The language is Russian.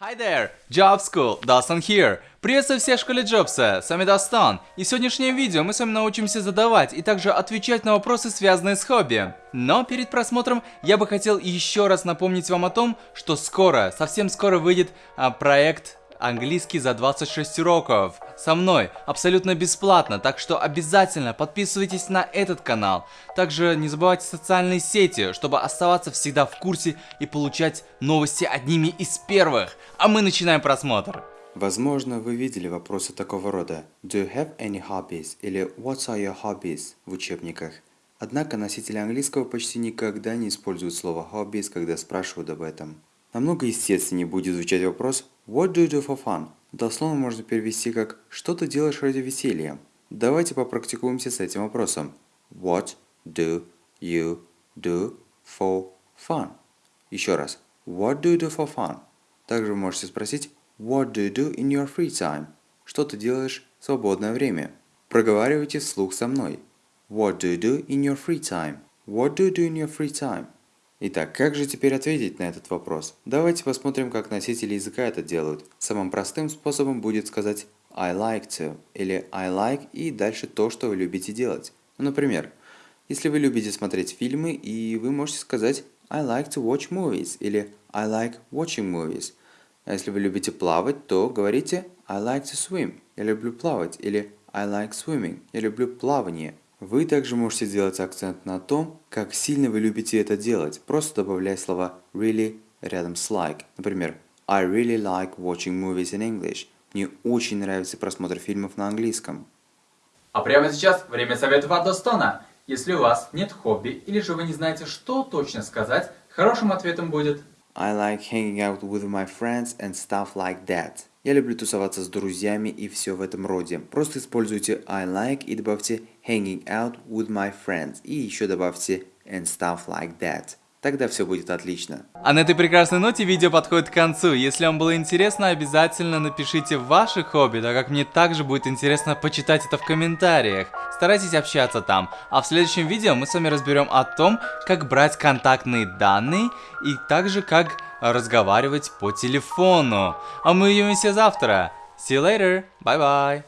Hi there! Job School, Dustin here! Приветствую всех в школе Джобса, с вами Дастан. И в сегодняшнем видео мы с вами научимся задавать и также отвечать на вопросы, связанные с хобби. Но перед просмотром я бы хотел еще раз напомнить вам о том, что скоро, совсем скоро выйдет а, проект английский за 26 уроков. Со мной, абсолютно бесплатно, так что обязательно подписывайтесь на этот канал. Также не забывайте социальные сети, чтобы оставаться всегда в курсе и получать новости одними из первых. А мы начинаем просмотр. Возможно, вы видели вопросы такого рода «Do you have any hobbies?» или «What are your hobbies?» в учебниках. Однако носители английского почти никогда не используют слово hobbies, когда спрашивают об этом. Намного естественнее будет звучать вопрос What do you do for fun? Дословно можно перевести как «Что ты делаешь ради веселья?» Давайте попрактикуемся с этим вопросом. What do you do for fun? Еще раз. What do you do for fun? Также вы можете спросить What do you do in your free time? Что ты делаешь в свободное время? Проговаривайте вслух со мной. What do you do in your free time? What do you do in your free time? Итак, как же теперь ответить на этот вопрос? Давайте посмотрим, как носители языка это делают. Самым простым способом будет сказать I like to или I like и дальше то, что вы любите делать. Например, если вы любите смотреть фильмы, и вы можете сказать I like to watch movies или I like watching movies. А если вы любите плавать, то говорите I like to swim. Я люблю плавать или I like swimming. Я люблю плавание. Вы также можете сделать акцент на том, как сильно вы любите это делать, просто добавляя слова really рядом с like. Например, I really like watching movies in English. Мне очень нравится просмотр фильмов на английском. А прямо сейчас время советов от Достона. Если у вас нет хобби или же вы не знаете, что точно сказать, хорошим ответом будет I like hanging out with my friends and stuff like that. Я люблю тусоваться с друзьями и все в этом роде. Просто используйте I like и добавьте hanging out with my friends. И еще добавьте and stuff like that. Тогда все будет отлично. А на этой прекрасной ноте видео подходит к концу. Если вам было интересно, обязательно напишите ваши хобби, так как мне также будет интересно почитать это в комментариях. Старайтесь общаться там. А в следующем видео мы с вами разберем о том, как брать контактные данные и также как разговаривать по телефону. А мы увидимся завтра. See you later. Bye bye.